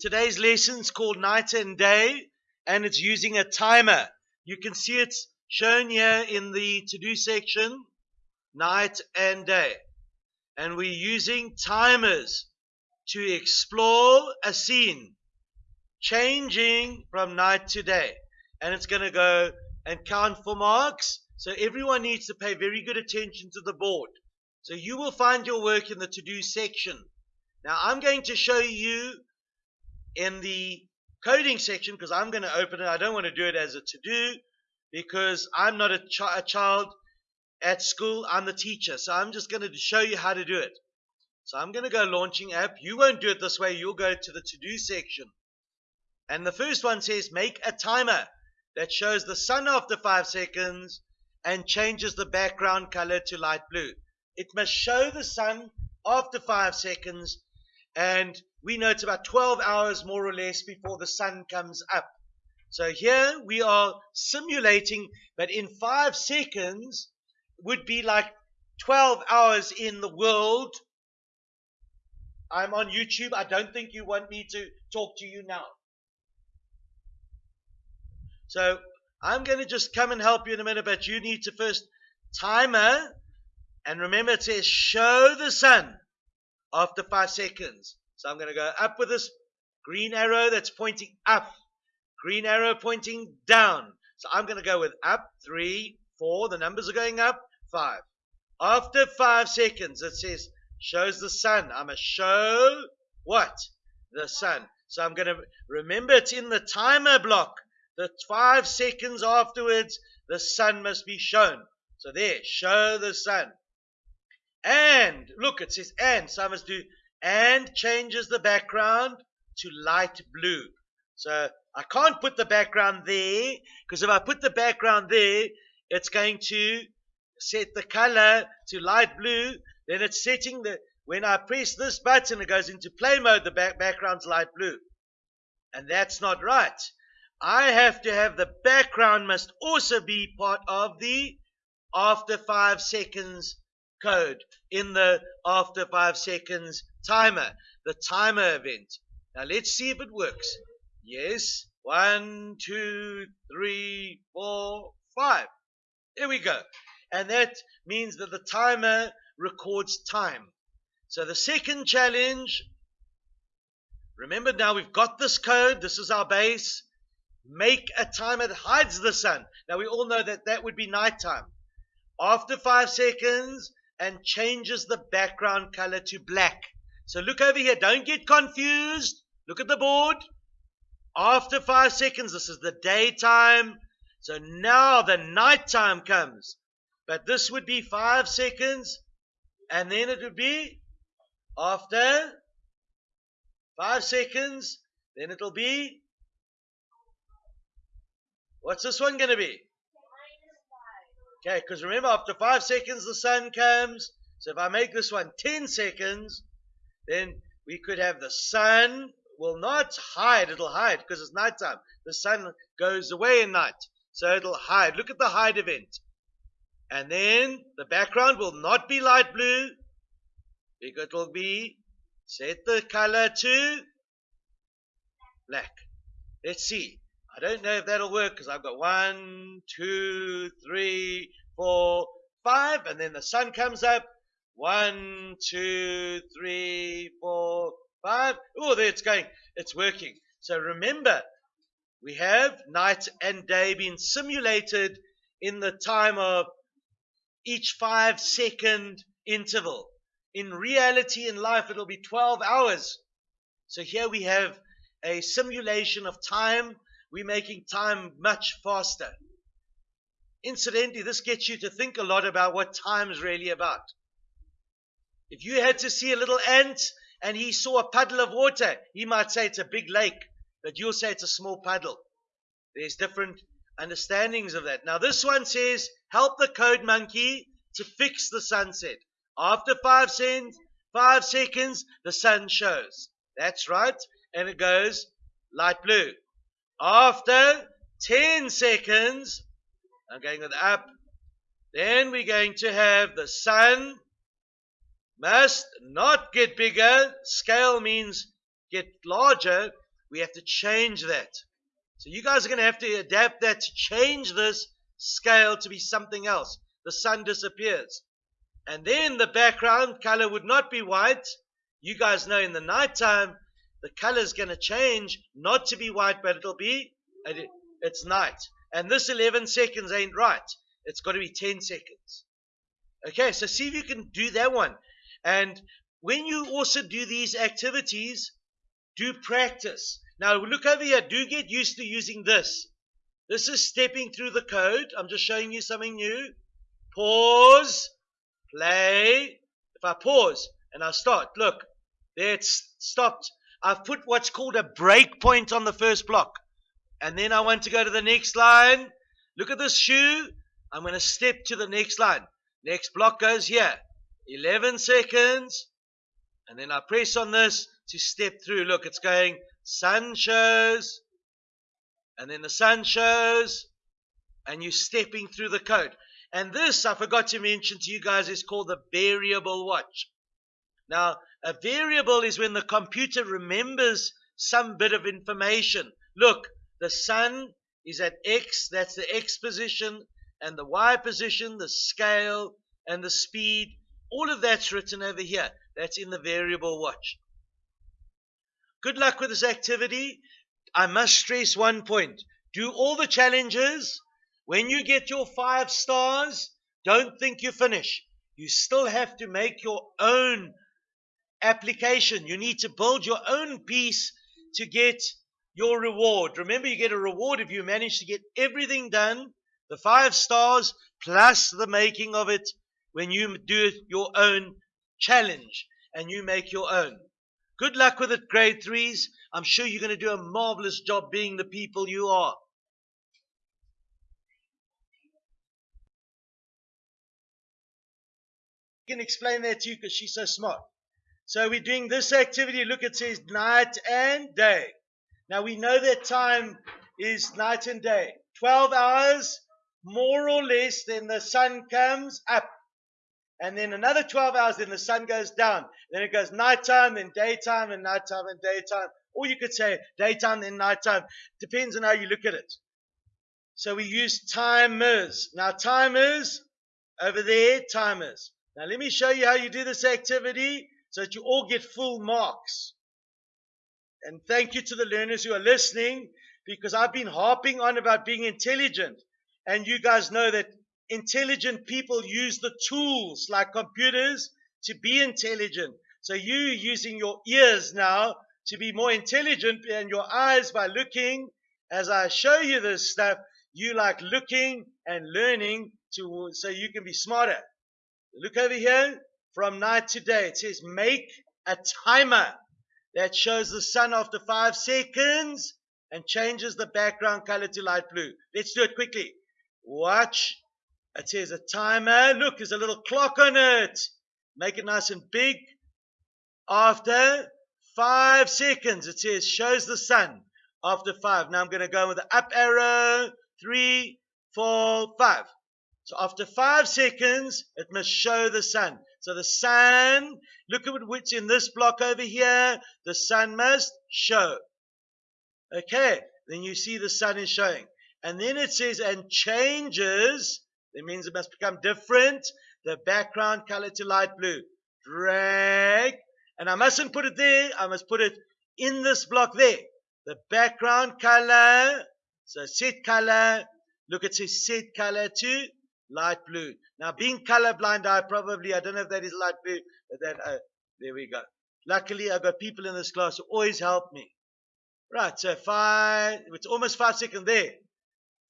Today's lesson is called Night and Day, and it's using a timer. You can see it's shown here in the to do section, night and day. And we're using timers to explore a scene, changing from night to day. And it's going to go and count for marks. So everyone needs to pay very good attention to the board. So you will find your work in the to do section. Now I'm going to show you in the coding section because I'm going to open it. I don't want to do it as a to do because I'm not a, ch- a child at school. I'm the teacher. So I'm just going to show you how to do it. So I'm going to go launching app. You won't do it this way. You'll go to the to do section. And the first one says make a timer that shows the sun after five seconds and changes the background color to light blue. It must show the sun after five seconds and we know it's about 12 hours more or less before the sun comes up. So here we are simulating, but in five seconds would be like 12 hours in the world. I'm on YouTube. I don't think you want me to talk to you now. So I'm going to just come and help you in a minute, but you need to first timer. And remember, it says show the sun after five seconds. So I'm going to go up with this green arrow that's pointing up, green arrow pointing down. So I'm going to go with up, three, four. The numbers are going up, five. After five seconds, it says shows the sun. I'm to show what? The sun. So I'm going to remember it's in the timer block. The five seconds afterwards, the sun must be shown. So there, show the sun. And look, it says and. So I must do and changes the background to light blue. So I can't put the background there because if I put the background there, it's going to set the color to light blue. Then it's setting the, when I press this button, it goes into play mode, the back, background's light blue. And that's not right. I have to have the background must also be part of the after five seconds code in the after five seconds timer, the timer event. Now let's see if it works. Yes. One, two, three, four, five. There we go. And that means that the timer records time. So the second challenge, remember now we've got this code. This is our base. Make a timer that hides the sun. Now we all know that that would be nighttime. After five seconds and changes the background color to black. So look over here. Don't get confused. Look at the board. After five seconds, this is the daytime. So now the nighttime comes. But this would be five seconds. And then it would be after five seconds. Then it'll be. What's this one going to be? Okay, because remember, after five seconds, the sun comes. So if I make this one 10 seconds, then we could have the sun will not hide, it'll hide because it's nighttime. The sun goes away in night, so it'll hide. Look at the hide event. And then the background will not be light blue, because it will be set the color to black. Let's see. I don't know if that'll work because I've got one, two, three, four, five, and then the sun comes up one, two, three, four, five. Oh, there it's going. It's working. So remember, we have night and day being simulated in the time of each five second interval. In reality, in life, it'll be 12 hours. So here we have a simulation of time. We're making time much faster. Incidentally, this gets you to think a lot about what time is really about. If you had to see a little ant and he saw a puddle of water, he might say it's a big lake, but you'll say it's a small puddle. There's different understandings of that. Now, this one says, help the code monkey to fix the sunset. After five, cent, five seconds, the sun shows. That's right. And it goes light blue. After 10 seconds, I'm going with up. Then we're going to have the sun must not get bigger. Scale means get larger. We have to change that. So you guys are going to have to adapt that to change this scale to be something else. The sun disappears. And then the background color would not be white. You guys know in the nighttime, the color is going to change, not to be white, but it'll be, it's night. And this 11 seconds ain't right. It's got to be 10 seconds. Okay, so see if you can do that one. And when you also do these activities, do practice. Now look over here. Do get used to using this. This is stepping through the code. I'm just showing you something new. Pause. Play. If I pause and I start, look, there it's stopped. I've put what's called a break point on the first block. And then I want to go to the next line. Look at this shoe. I'm going to step to the next line. Next block goes here. 11 seconds. And then I press on this to step through. Look, it's going sun shows. And then the sun shows. And you're stepping through the code. And this, I forgot to mention to you guys, is called the variable watch. Now, a variable is when the computer remembers some bit of information. Look, the sun is at X, that's the X position, and the Y position, the scale, and the speed. All of that's written over here. That's in the variable watch. Good luck with this activity. I must stress one point. Do all the challenges. When you get your five stars, don't think you finish. You still have to make your own application. You need to build your own piece to get your reward. Remember, you get a reward if you manage to get everything done, the five stars plus the making of it when you do your own challenge and you make your own. Good luck with it, grade threes. I'm sure you're going to do a marvelous job being the people you are. Can explain that to you because she's so smart. So we're doing this activity. Look, it says night and day. Now we know that time is night and day. 12 hours, more or less, then the sun comes up. And then another 12 hours, then the sun goes down. Then it goes nighttime, then daytime, and nighttime, and daytime. Or you could say daytime, then nighttime. Depends on how you look at it. So we use timers. Now, timers, over there, timers. Now, let me show you how you do this activity so that you all get full marks. And thank you to the learners who are listening because I've been harping on about being intelligent. And you guys know that intelligent people use the tools like computers to be intelligent. So you using your ears now to be more intelligent and your eyes by looking as I show you this stuff, you like looking and learning to so you can be smarter. Look over here from night to day. It says make a timer that shows the sun after five seconds and changes the background color to light blue. Let's do it quickly. Watch. It says a timer. Eh? Look, there's a little clock on it. Make it nice and big. After five seconds, it says shows the sun after five. Now I'm going to go with the up arrow. Three, four, five. So after five seconds, it must show the sun. So the sun, look at what's in this block over here. The sun must show. Okay, then you see the sun is showing. And then it says, and changes. That means it must become different. The background color to light blue. Drag. And I mustn't put it there. I must put it in this block there. The background color. So set color. Look, it says set color to light blue. Now, being colorblind, I probably, I don't know if that is light blue, but that, uh, there we go. Luckily, I've got people in this class who always help me. Right, so five, it's almost five seconds there.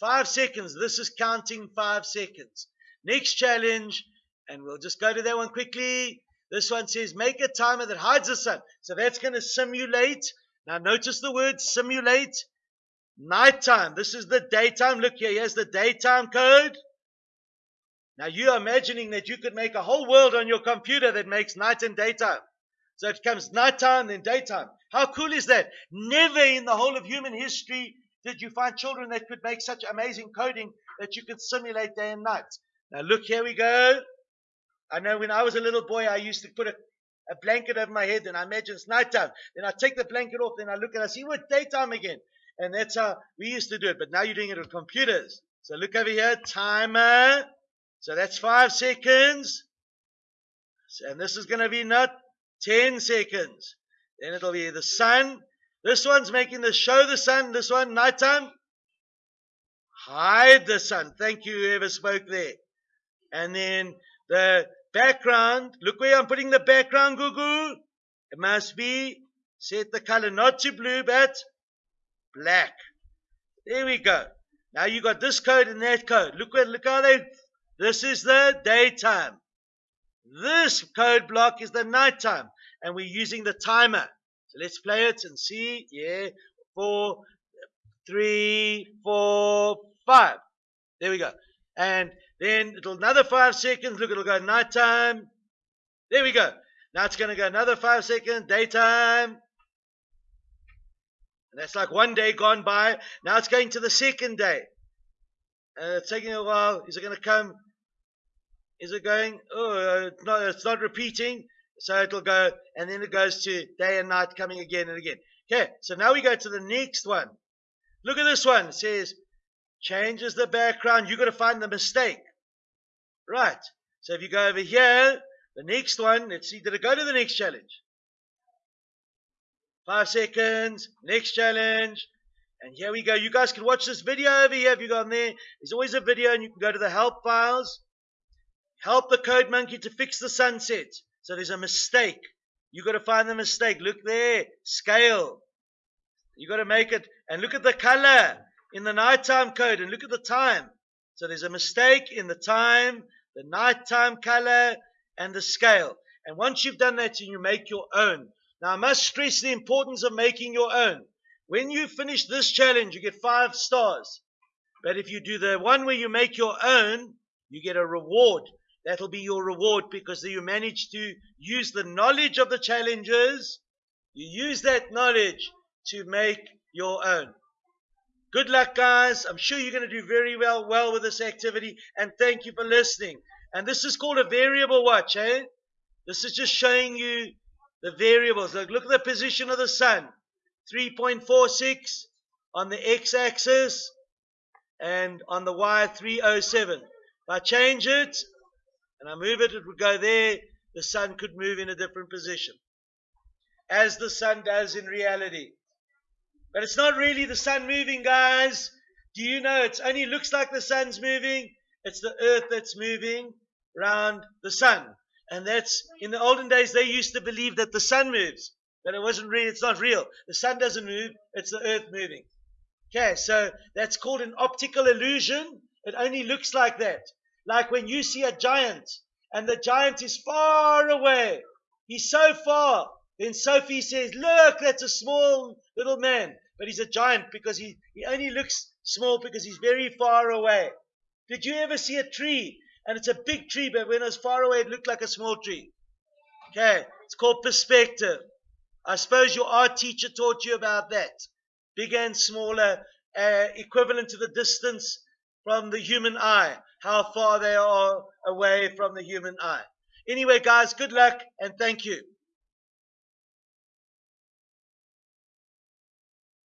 Five seconds. This is counting five seconds. Next challenge, and we'll just go to that one quickly. This one says make a timer that hides the sun. So that's going to simulate. Now notice the word simulate. Nighttime. This is the daytime. Look here. Here's the daytime code. Now you're imagining that you could make a whole world on your computer that makes night and daytime. So it comes nighttime then daytime. How cool is that? Never in the whole of human history did you find children that could make such amazing coding that you could simulate day and night. Now look, here we go. I know when I was a little boy, I used to put a, a blanket over my head, and I imagine it's nighttime. Then I take the blanket off, then I look and I see what daytime again. And that's how we used to do it. But now you're doing it with computers. So look over here, timer. So that's five seconds. And this is going to be not 10 seconds. Then it'll be the sun. This one's making the show the sun. This one, nighttime. Hide the sun. Thank you, whoever spoke there. And then the background. Look where I'm putting the background, Gugu. It must be set the color not to blue, but black. There we go. Now you got this code and that code. Look where, look how they. This is the daytime. This code block is the nighttime, and we're using the timer. Let's play it and see. Yeah, four, three, four, five. There we go. And then it'll another five seconds. Look, it'll go nighttime. There we go. Now it's going to go another five seconds, daytime. And that's like one day gone by. Now it's going to the second day. Uh, it's taking a while. Is it going to come? Is it going? Oh, uh, no, it's not repeating. So it'll go, and then it goes to day and night coming again and again. Okay, so now we go to the next one. Look at this one. It says, changes the background. You've got to find the mistake. Right. So if you go over here, the next one, let's see, did it go to the next challenge? Five seconds, next challenge. And here we go. You guys can watch this video over here if you go on there. There's always a video and you can go to the help files. Help the code monkey to fix the sunset. So there's a mistake. You got to find the mistake. Look there. Scale. You got to make it. And look at the color in the nighttime code and look at the time. So there's a mistake in the time, the nighttime color, and the scale. And once you've done that, you make your own. Now, I must stress the importance of making your own. When you finish this challenge, you get five stars. But if you do the one where you make your own, you get a reward. That'll be your reward because you manage to use the knowledge of the challenges. You use that knowledge to make your own. Good luck, guys. I'm sure you're going to do very well, well with this activity. And thank you for listening. And this is called a variable watch, eh? This is just showing you the variables. Look, look at the position of the sun. 3.46 on the x-axis and on the y 307. If I change it and I move it, it would go there. The sun could move in a different position. As the sun does in reality. But it's not really the sun moving, guys. Do you know it only looks like the sun's moving? It's the earth that's moving around the sun. And that's in the olden days they used to believe that the sun moves. But it wasn't real, it's not real. The sun doesn't move, it's the earth moving. Okay, so that's called an optical illusion. It only looks like that. Like when you see a giant and the giant is far away. He's so far. Then Sophie says, Look, that's a small little man but he's a giant because he, he only looks small because he's very far away. Did you ever see a tree and it's a big tree, but when it was far away, it looked like a small tree? Okay, it's called perspective. I suppose your art teacher taught you about that. Bigger and smaller, uh, equivalent to the distance from the human eye, how far they are away from the human eye. Anyway, guys, good luck and thank you.